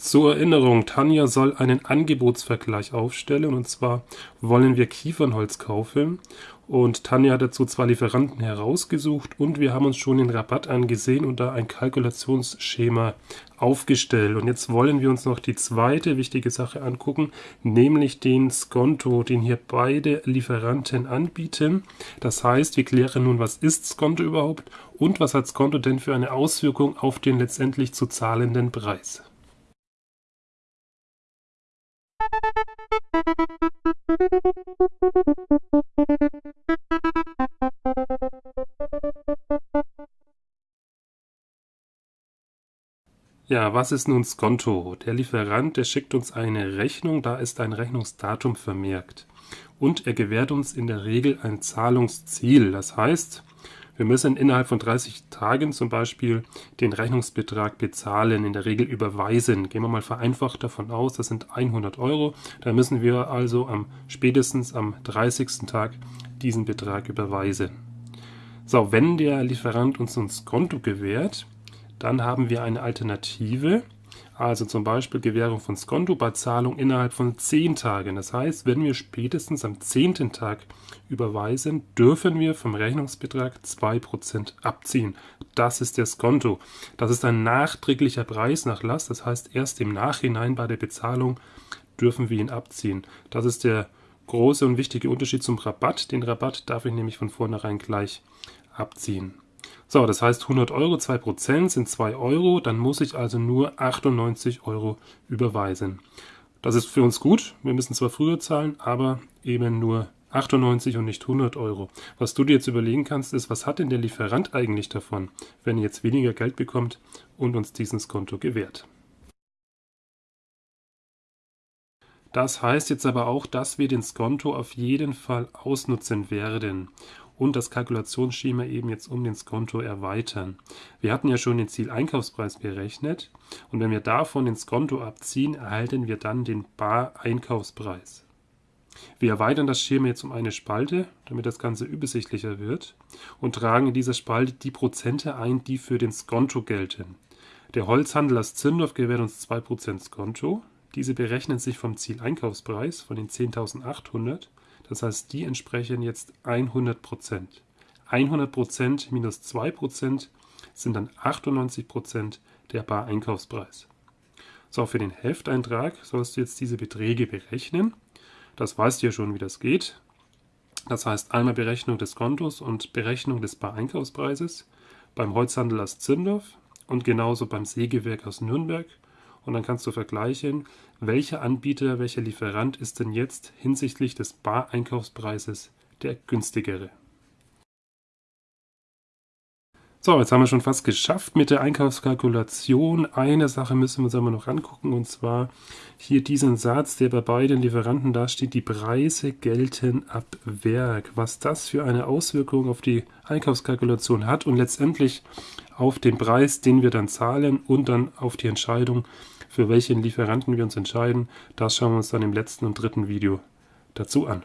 Zur Erinnerung, Tanja soll einen Angebotsvergleich aufstellen und zwar wollen wir Kiefernholz kaufen und Tanja hat dazu zwei Lieferanten herausgesucht und wir haben uns schon den Rabatt angesehen und da ein Kalkulationsschema aufgestellt. Und jetzt wollen wir uns noch die zweite wichtige Sache angucken, nämlich den Skonto, den hier beide Lieferanten anbieten. Das heißt, wir klären nun, was ist Skonto überhaupt und was hat Skonto denn für eine Auswirkung auf den letztendlich zu zahlenden Preis. Ja, was ist nun Skonto? Der Lieferant, der schickt uns eine Rechnung, da ist ein Rechnungsdatum vermerkt. Und er gewährt uns in der Regel ein Zahlungsziel. Das heißt, wir müssen innerhalb von 30 Tagen zum Beispiel den Rechnungsbetrag bezahlen, in der Regel überweisen. Gehen wir mal vereinfacht davon aus, das sind 100 Euro. Da müssen wir also am spätestens am 30. Tag diesen Betrag überweisen. So, wenn der Lieferant uns ein Konto gewährt, dann haben wir eine Alternative also zum Beispiel Gewährung von Skonto bei Zahlung innerhalb von 10 Tagen. Das heißt, wenn wir spätestens am 10. Tag überweisen, dürfen wir vom Rechnungsbetrag 2% abziehen. Das ist der Skonto. Das ist ein nachträglicher Preisnachlass. Das heißt, erst im Nachhinein bei der Bezahlung dürfen wir ihn abziehen. Das ist der große und wichtige Unterschied zum Rabatt. Den Rabatt darf ich nämlich von vornherein gleich abziehen. So, das heißt 100 Euro, 2% sind 2 Euro, dann muss ich also nur 98 Euro überweisen. Das ist für uns gut, wir müssen zwar früher zahlen, aber eben nur 98 und nicht 100 Euro. Was du dir jetzt überlegen kannst, ist, was hat denn der Lieferant eigentlich davon, wenn er jetzt weniger Geld bekommt und uns dieses Konto gewährt. Das heißt jetzt aber auch, dass wir den Skonto auf jeden Fall ausnutzen werden und das Kalkulationsschema eben jetzt um den Skonto erweitern. Wir hatten ja schon den Zieleinkaufspreis berechnet und wenn wir davon den Skonto abziehen, erhalten wir dann den Bar-Einkaufspreis. Wir erweitern das Schema jetzt um eine Spalte, damit das Ganze übersichtlicher wird und tragen in dieser Spalte die Prozente ein, die für den Skonto gelten. Der Holzhandel aus Zündorf gewährt uns 2% Skonto. Diese berechnen sich vom Zieleinkaufspreis von den 10.800 das heißt, die entsprechen jetzt 100 Prozent. 100 Prozent minus 2 Prozent sind dann 98 Prozent der Bar-Einkaufspreis. So, für den Hefteintrag sollst du jetzt diese Beträge berechnen. Das weißt du ja schon, wie das geht. Das heißt einmal Berechnung des Kontos und Berechnung des Bar-Einkaufspreises beim Holzhandel aus Zündorf und genauso beim Sägewerk aus Nürnberg und dann kannst du vergleichen, welcher Anbieter, welcher Lieferant ist denn jetzt hinsichtlich des Bar-Einkaufspreises der günstigere. So, jetzt haben wir schon fast geschafft mit der Einkaufskalkulation. Eine Sache müssen wir uns aber noch angucken und zwar hier diesen Satz, der bei beiden Lieferanten da steht, die Preise gelten ab Werk. Was das für eine Auswirkung auf die Einkaufskalkulation hat und letztendlich auf den Preis, den wir dann zahlen und dann auf die Entscheidung, für welchen Lieferanten wir uns entscheiden, das schauen wir uns dann im letzten und dritten Video dazu an.